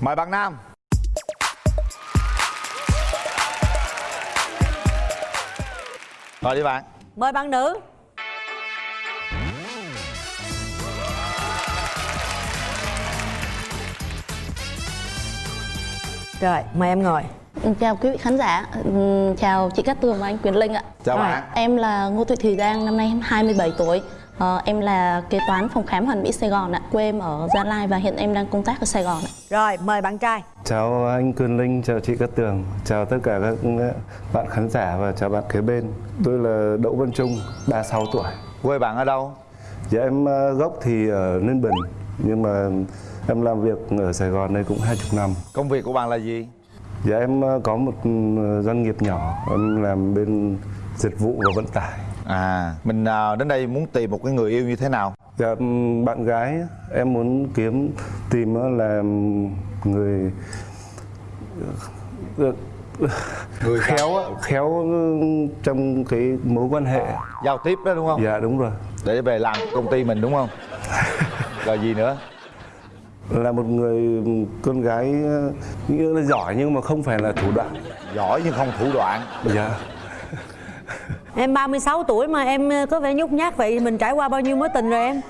mời bạn nam. Rồi đi bạn. Mời bạn nữ. Rồi, mời em ngồi. Chào quý vị khán giả, Ừm, chào chị Cát Tường và anh Quyền Linh ạ. Chào Rồi. bạn Em là Ngô Thị Thùy Giang, năm nay em 27 tuổi Ờ, Em là kế toán phòng khám hoàn mỹ Sài Gòn ạ Quê em ở Gia Lai và hiện em đang công tác ở Sài Gòn ạ Rồi, mời bạn trai Chào anh Quyền Linh, chào chị Cát Tường, chào tất cả các bạn khán giả và chào bạn kế bên. Tôi là Đỗ Văn Trung, 36 tuổi. quê bạn ở đâu Dạ em ờ, gốc thì ở Ninh Bình, nhưng mà em làm việc ở Sài Gòn đây cũng 20 năm. công việc của bạn là gì Dạ em ờ, có một ừ, doanh nghiệp nhỏ, em làm bên dịch vụ và vận tải. À mình à, đến đây muốn tìm một cái người yêu như thế nào? Dạ ừm, bạn gái em muốn kiếm tìm là người người khéo khéo trong cái mối quan hệ. giao tiếp đó đúng không? Dạ đúng rồi. để về làm công ty mình đúng không? Rồi gì nữa? Là một người con gái nghĩa là giỏi nhưng mà không phải là thủ đoạn. Giỏi nhưng không thủ đoạn. Dạ Em 36 tuổi mà em ờ, có vẻ nhút nhát vậy Mình trải qua bao nhiêu mối tình rồi em?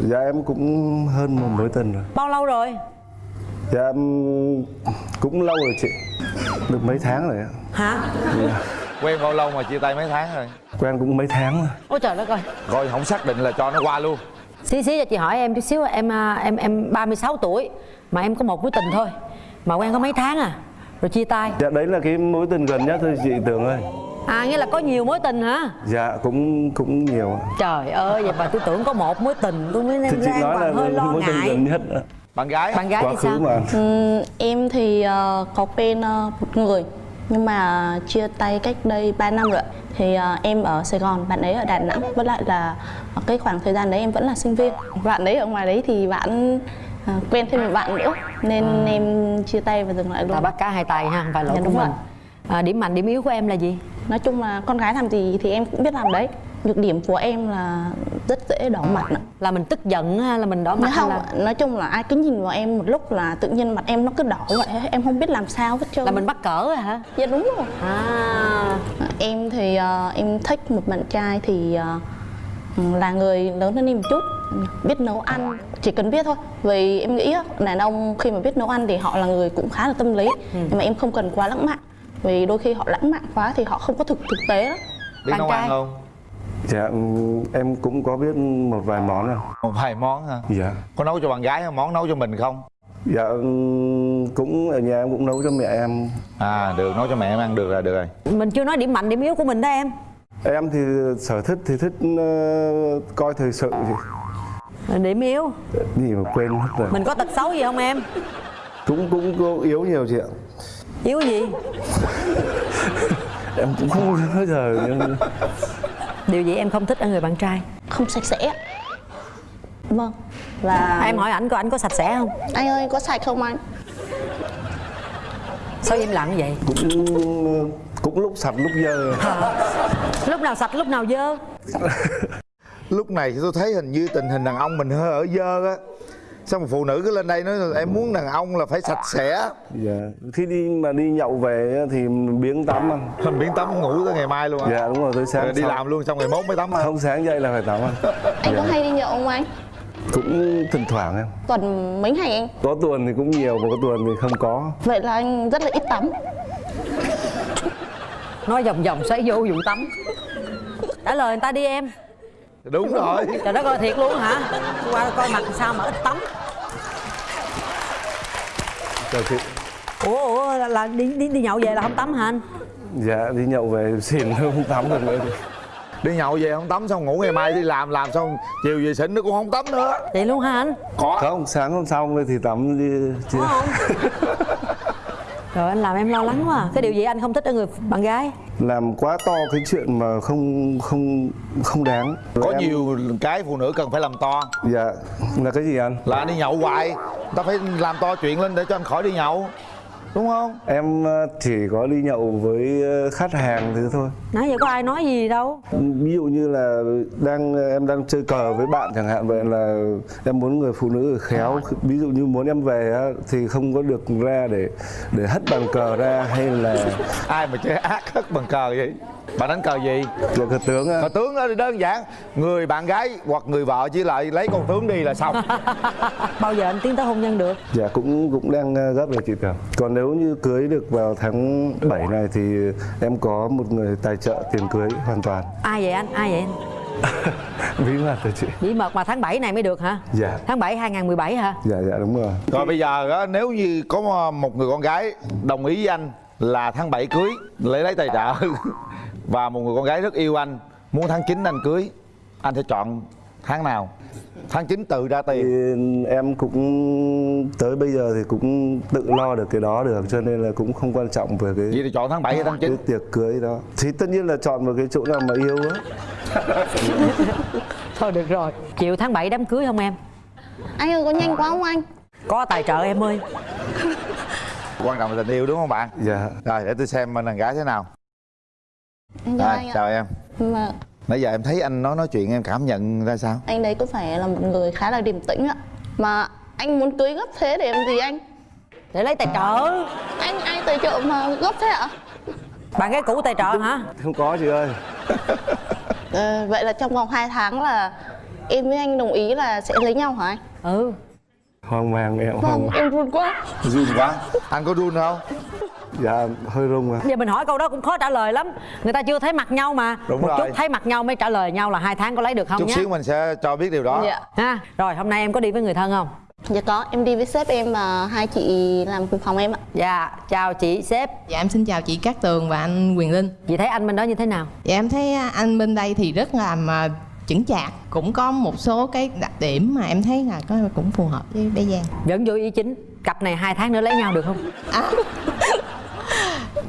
dạ em cũng hơn một mối tình rồi. Bao lâu rồi? dạ em cũng lâu rồi chị. Được mấy tháng rồi ạ. Hả? quen bao lâu mà chia tay mấy tháng rồi? Quen cũng mấy tháng rồi. Ôi trời đất ơi. Rồi không xác định là cho nó qua luôn. Xí xí cho chị hỏi em chút xíu Em à, em em 36 tuổi Mà em có một mối tình thôi Mà quen có mấy tháng à? Rồi chia tay. Dạ đấy là cái mối tình gần nhất thôi chị Tường ơi À nghĩa là có nhiều mối tình hả? dạ cũng cũng nhiều ạ. Trời ơi vậy mà tôi tưởng có một mối tình Tôi mới nói là còn hơi lo ngại nhất bạn gái Bạn gái quá thì sao? mà Ừm, Em thì ờ, có quen ờ, một người nhưng mà chia tay cách đây 3 năm rồi thì ờ, em ở Sài Gòn, bạn ấy ở Đà Nẵng với lại là cái khoảng thời gian đấy em vẫn là sinh viên bạn ấy ở ngoài đấy thì bạn ờ, quen thêm một bạn nữa nên em chia tay và dừng lại luôn bắt cá hai tay ha, không phải lỗi Dạ, của đúng mình rồi. à, Điểm mạnh, điểm yếu của em là gì? Nói chung là con gái làm gì thì em cũng biết làm đấy. Nhược điểm của em là rất dễ đỏ mặt ạ. Là mình tức giận hay là mình đỏ mặt Nói không, là, nói chung là ai cứ nhìn vào em một lúc là tự nhiên mặt em nó cứ đỏ vậy em không biết làm sao hết trơn. Là mình bắt cỡ rồi hả? dạ đúng rồi. À. Em thì ờ, em thích một bạn trai thì ờ, là người lớn hơn em một chút biết nấu ăn chỉ cần biết thôi. Vì em nghĩ đàn ông khi mà biết nấu ăn thì họ là người cũng khá là tâm lý nhưng mà em không cần quá lãng mạn vì đôi khi họ lãng mạn quá thì họ không có thực thực tế đó biết bạn nấu trai. ăn không? Dạ em cũng có biết một vài món nào một vài món hả? Dạ. Có nấu cho bạn gái không? Món nấu cho mình không? Dạ cũng ở nhà em cũng nấu cho mẹ em. À được nấu cho mẹ em ăn được là được rồi. Mình chưa nói điểm mạnh, điểm yếu của mình đó em. Em thì sở thích thì thích ờ, coi thời sự. Thì Điểm yếu. Gì mà quên mất rồi. Mình có tật xấu gì không em? Cũng cũng yếu nhiều chị ạ. Yếu gì? Em cũng không bao giờ Điều gì em không thích ở người bạn trai? không sạch sẽ vâng và À, em hỏi ảnh có ảnh có sạch sẽ không? anh ơi có sạch không anh Sao im lặng vậy? cũng cũng lúc sạch lúc dơ. Lúc nào sạch lúc nào dơ? lúc này tôi thấy hình như tình hình đàn ông mình hơi ở dơ á xong một phụ nữ cứ lên đây nói em muốn đàn ông là phải sạch sẽ Dạ. Khi đi mà đi nhậu về thì biếng tắm ăn. mình biến tắm ngủ tới ngày mai luôn á Dạ đúng rồi tới sáng rồi đi xong- làm luôn xong ngày mốt mới tắm hả? Không sáng dậy là phải tắm anh có Dạ. hay đi nhậu không anh Cũng thỉnh thoảng em. tuần mấy ngày anh Có tuần thì cũng nhiều mà có tuần thì không có. vậy là anh rất là ít tắm Nói vòng vòng xoáy vô vụ tắm Trả lời người ta đi em đúng rồi Trời đất ơi thiệt luôn hả? Qua coi mặt sao mà ít tắm Chào chị. Ủa, ủa là, là đi, đi đi nhậu về là không tắm hả anh? Dạ đi nhậu về xỉn không tắm được nữa. đi nhậu về không tắm xong ngủ ngày mai đi làm làm xong chiều về xỉn nó cũng không tắm nữa Vậy luôn hả anh? có Không, sáng hôm sau thì tắm đi. Không? Trời anh làm em lo lắng quá à. Cái điều gì anh không thích ở người bạn gái? làm quá to cái chuyện mà không không không đáng. Có Em- nhiều cái phụ nữ cần phải làm to. Dạ là cái gì anh? Là anh đi nhậu hoài. Ta phải làm to chuyện lên để cho anh khỏi đi nhậu đúng không? Em ờ, chỉ có đi nhậu với ờ, khách hàng thứ thôi. Nãy giờ có ai nói gì đâu? Ví dụ như là đang em đang chơi cờ với bạn chẳng hạn vậy là em muốn người phụ nữ khéo. Ví dụ như muốn em về á, thì không có được ra để để hất bàn cờ ra hay là ai mà chơi ác hất bằng cờ vậy bạn đánh cờ gì là cờ tướng cờ tướng đó thì đơn giản người bạn gái hoặc người vợ chỉ lại lấy con tướng đi là xong bao giờ anh tiến tới hôn nhân được Dạ cũng cũng đang ờ, gấp rồi chị Tường. Còn nếu như cưới được vào tháng 7 này thì em có một người tài trợ tiền cưới hoàn toàn. ai vậy anh ai vậy anh Bí mật rồi chị. bí mật mà tháng 7 này mới được hả Dạ. tháng 7 2017 hả Dạ dạ đúng rồi. rồi bây giờ á, nếu như có một người con gái đồng ý với anh là tháng 7 cưới lấy lấy tài trợ và một người con gái rất yêu anh muốn tháng 9 anh cưới anh sẽ chọn tháng nào tháng 9 tự ra Thì tiền em cũng tới bây giờ thì cũng tự lo được cái đó được cho nên là cũng không quan trọng về cái vậy thì chọn tháng 7 hay tháng 9 cái tiệc cưới đó. Thì tất nhiên là chọn một cái chỗ nào mà yêu á. thôi được rồi chịu tháng 7 đám cưới không em Anh ơi có nhanh quá không anh? có tài trợ em ơi quan trọng là tình yêu đúng không bạn Dạ. rồi để tôi xem bên đàn gái thế nào Anh chào rồi anh chào em Mà nãy giờ em thấy anh nói nói chuyện em cảm nhận ra sao anh đấy có phải là một người khá là điềm tĩnh ạ. Mà anh muốn cưới gấp thế để làm gì anh? để lấy tài trợ Anh ai tài trợ mà gấp thế ạ? bạn gái cũ tài trợ hả Không có chị ơi. Ờ, vậy là trong vòng 2 tháng là em với anh đồng ý là sẽ lấy nhau hả anh? ừ Hoang mang em Vâng, không. em run quá. run quá anh có run không Dạ hơi rung à. giờ mình hỏi câu đó cũng khó trả lời lắm. Người ta chưa thấy mặt nhau mà. Đúng một rồi. chút thấy mặt nhau mới trả lời nhau là hai tháng có lấy được không chút nhé xíu mình sẽ cho biết điều đó. Dạ. ha rồi hôm nay em có đi với người thân không? Dạ có, em đi với sếp em và hai chị làm cùng phòng em ạ. dạ chào chị sếp. Dạ em xin chào chị Cát Tường và anh Quyền Linh. Chị thấy anh bên đó như thế nào? Dạ em thấy anh bên đây thì rất là mà chững chạc. Cũng có một số cái đặc điểm mà em thấy là có cũng phù hợp với bé Giang. Vẫn vô ý chính. Cặp này hai tháng nữa lấy nhau được không? À,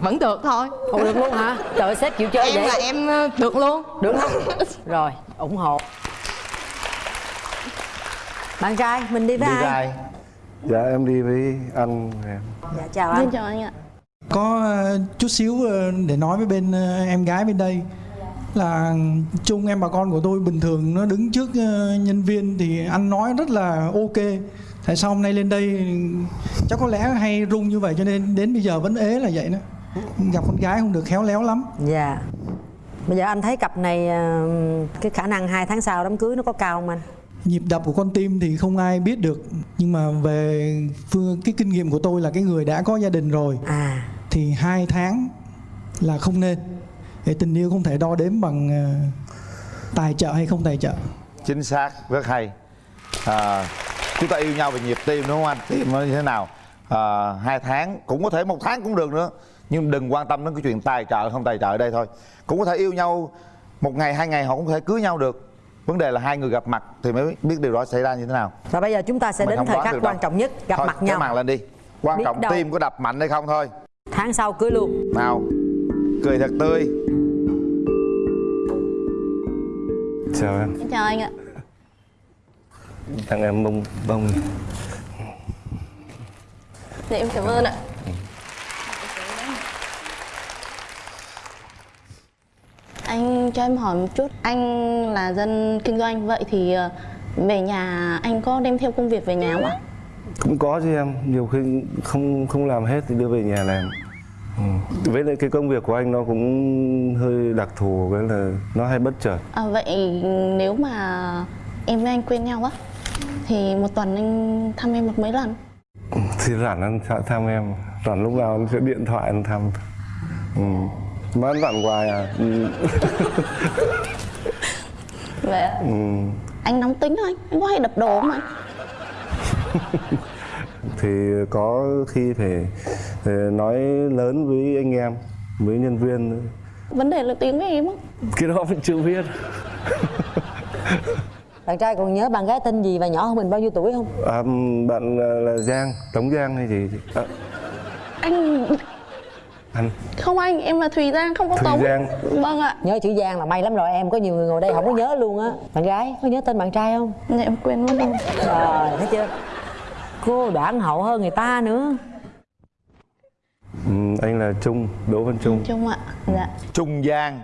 Vẫn được thôi. Không được luôn hả? Trời ơi, sếp chịu chơi Em vậy. là em ờ, được luôn. Được không rồi ủng hộ. Bạn trai mình đi đi với ai? Ra Dạ em đi với anh em. dạ chào Xin anh chào anh ạ. có ờ, chút xíu ờ, để nói với bên em gái bên đây. Là chung em bà con của tôi bình thường nó đứng trước nhân viên thì anh nói rất là ok tại sao hôm nay lên đây chắc có lẽ hay rung như vậy cho nên đến bây giờ vẫn ế là vậy đó. Gặp con gái không được khéo léo lắm. Dạ. Bây giờ anh thấy cặp này ờ, cái khả năng hai tháng sau đám cưới nó có cao không anh? Nhịp đập của con tim thì không ai biết được nhưng mà về phương cái kinh nghiệm của tôi là cái người đã có gia đình rồi à. thì hai tháng là không nên. Để tình yêu không thể đo đếm bằng ờ, tài trợ hay không tài trợ. Chính xác rất hay. À, chúng ta yêu nhau về nhịp tim đúng không anh? Tim nó như thế nào? À, hai tháng cũng có thể một tháng cũng được nữa. Nhưng đừng quan tâm đến cái chuyện tài trợ không tài trợ ở đây thôi. Cũng có thể yêu nhau một ngày hai ngày họ cũng có thể cưới nhau được. Vấn đề là hai người gặp mặt thì mới biết điều đó xảy ra như thế nào. Và bây giờ chúng ta sẽ Mình đến thời khắc quan trọng nhất gặp thôi, mặt nhau. mặt lên đi. Quan Biết trọng đâu. tim có đập mạnh hay không thôi. Tháng sau cưới luôn. Nào cười thật tươi. Chào em. Xin chào anh ạ. Tặng em bông bông. Dạ em cảm ơn ạ. Anh cho em hỏi một chút, anh là dân kinh doanh vậy thì ờ, về nhà anh có đem theo công việc về nhà không ạ? cũng có chứ em nhiều khi không không làm hết thì đưa về nhà làm ừ. với lại cái công việc của anh nó cũng hơi đặc thù với là nó hay bất chợt À, vậy nếu mà em với anh quen nhau á thì một tuần anh thăm em được mấy lần? thì rảnh anh thăm- thăm em rảnh lúc nào anh sẽ điện thoại anh thăm ừ. mà anh rảnh hoài à ừ. Vậy. Ừ. anh nóng tính không anh? Anh có hay đập đồ không anh? thì có khi phải, phải nói lớn với anh em với nhân viên. Vấn đề là tiếng với em á. cái đó mình chưa biết bạn trai còn nhớ bạn gái tên gì và nhỏ hơn mình bao nhiêu tuổi không? À, bạn là, là Giang Tống Giang hay gì? À, Anh anh. Không anh, em là Thùy Giang không có Thùy Tống. Giang. Vâng ạ. nhớ chữ giang là may lắm rồi em có nhiều người ngồi đây không có nhớ luôn á. Bạn gái có nhớ tên bạn trai không? Dạ em quên mất rồi. rồi thấy chưa? Cô đoản hậu hơn người ta nữa. Anh là Trung Đỗ Văn Trung. Chung ạ dạ. Trung gian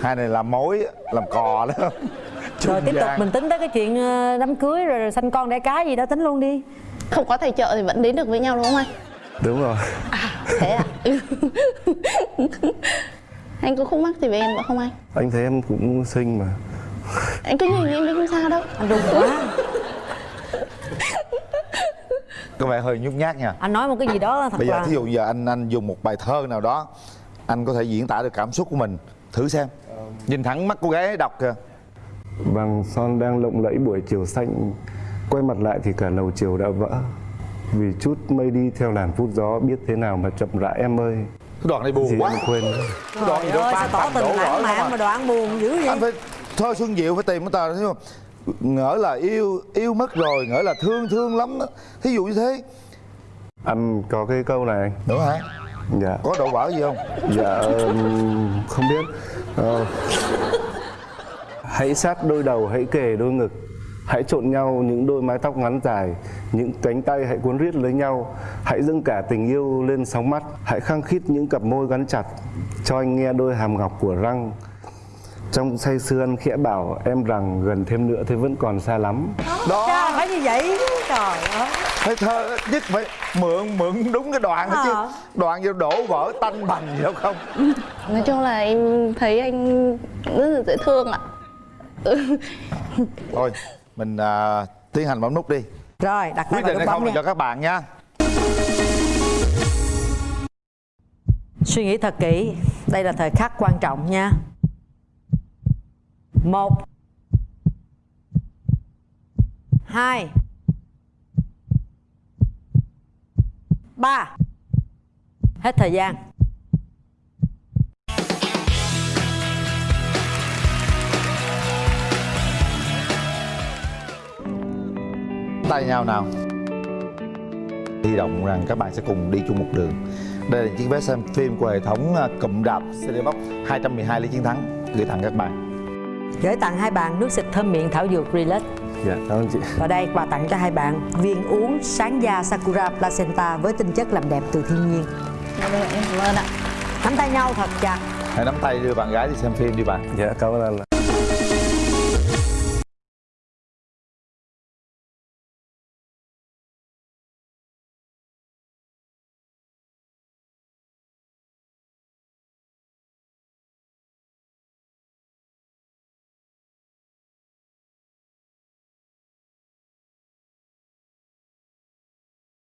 hai này làm mối làm cò đó rồi tiếp tục gian. mình tính tới cái chuyện ờ, đám cưới rồi, rồi sanh con đẻ cái gì đó tính luôn đi. Không có thầy trợ thì vẫn đến được với nhau đúng không anh? Đúng rồi. Thế ạ anh có khúc mắc gì với em nữa không anh? Anh thấy em cũng xinh mà. Anh cứ nhìn em đi không sao đâu. Anh run quá. Có vẻ hơi nhút nhát nha. Anh nói một cái gì đó thật bây giờ là thí dụ giờ anh anh dùng một bài thơ nào đó anh có thể diễn tả được cảm xúc của mình. Thử xem. Nhìn thẳng mắt cô gái ấy đọc kìa Vàng son đang lộng lẫy buổi chiều xanh. Quay mặt lại thì cả lầu chiều đã vỡ. Vì chút mây đi theo làn phút gió Biết thế nào mà chậm rãi em ơi. Cái đoạn này buồn Gì quá. em quên cái đoạn ơi tan sao tỏ tình lãng mạn mà đoạn buồn dữ vậy? Anh phải thơ xuân diệu phải tìm cái tờ thấy không? Ngỡ là yêu yêu mất rồi ngỡ là thương thương lắm đó. thí dụ như thế. Anh có cái câu này. Anh nữa hả? Dạ. Có đổ vỡ gì không? Dạ không biết. Ờ, Hãy sát đôi đầu hãy kề đôi ngực. Hãy trộn nhau những đôi mái tóc ngắn dài Những cánh tay hãy cuốn riết lấy nhau. Hãy dâng cả tình yêu lên sóng mắt. Hãy khăng khít những cặp môi gắn chặt Cho anh nghe đôi hàm ngọc của răng. Trong say sưa anh khẽ bảo em rằng gần thêm nữa thì vẫn còn xa lắm. Đó. Cha phải như vậy. Trời ơi. Phải thơ nhất phải mượn mượn đúng cái đoạn đó chứ. Ờ. đoạn gì đổ vỡ tanh bành gì đâu không? Nói chung là em thấy anh rất là dễ thương ạ thôi mình à, tiến hành bấm nút đi. Rồi đặt quyết định hay không là cho các bạn nha. Suy nghĩ thật kỹ. Đây là thời khắc quan trọng nha. Một. Hai. Ba. Hết thời gian tay nhau nào. Hy vọng rằng các bạn sẽ cùng đi chung một đường. Đây là chiếc vé xem phim của hệ thống à, cụm đạp CD Box 212 lý chiến thắng. Gửi tặng các bạn. Gửi tặng hai bạn nước xịt thơm miệng thảo dược Relax. Dạ cảm ơn chị. Và đây quà tặng cho hai bạn viên uống sáng da Sakura Placenta với tinh chất làm đẹp từ thiên nhiên. Em cảm ơn ạ. Nắm tay nhau thật chặt. Hãy nắm tay đưa bạn gái đi xem phim đi bạn. Dạ cảm ơn anh ạ